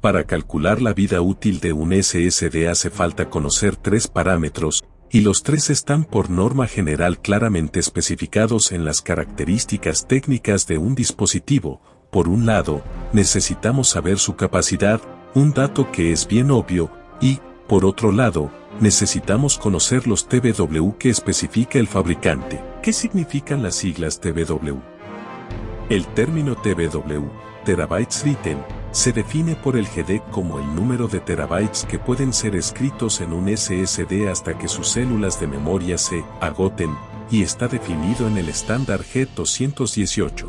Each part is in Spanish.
Para calcular la vida útil de un SSD hace falta conocer tres parámetros, y los tres están por norma general claramente especificados en las características técnicas de un dispositivo. Por un lado, necesitamos saber su capacidad, un dato que es bien obvio, y, por otro lado, necesitamos conocer los TBW que especifica el fabricante. ¿Qué significan las siglas TBW? El término TBW, terabytes written, se define por el GD como el número de terabytes que pueden ser escritos en un SSD hasta que sus células de memoria se agoten, y está definido en el estándar G218.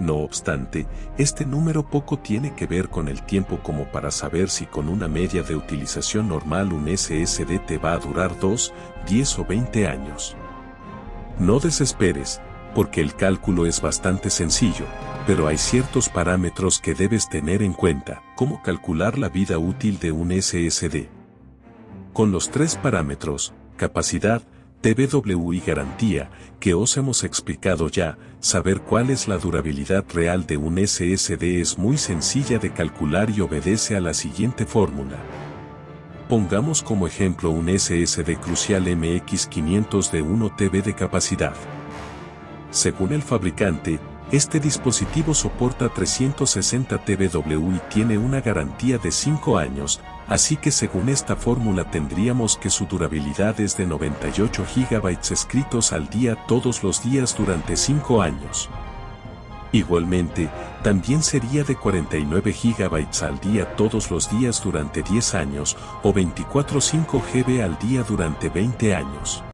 No obstante, este número poco tiene que ver con el tiempo como para saber si con una media de utilización normal un SSD te va a durar 2, 10 o 20 años. No desesperes, porque el cálculo es bastante sencillo, pero hay ciertos parámetros que debes tener en cuenta, como calcular la vida útil de un SSD. Con los tres parámetros, capacidad, TBW y garantía, que os hemos explicado ya, saber cuál es la durabilidad real de un SSD es muy sencilla de calcular y obedece a la siguiente fórmula. Pongamos como ejemplo un SSD Crucial MX500 de 1 TB de capacidad. Según el fabricante, este dispositivo soporta 360 TBW y tiene una garantía de 5 años, así que según esta fórmula tendríamos que su durabilidad es de 98 GB escritos al día todos los días durante 5 años. Igualmente, también sería de 49 GB al día todos los días durante 10 años o 24 5 GB al día durante 20 años.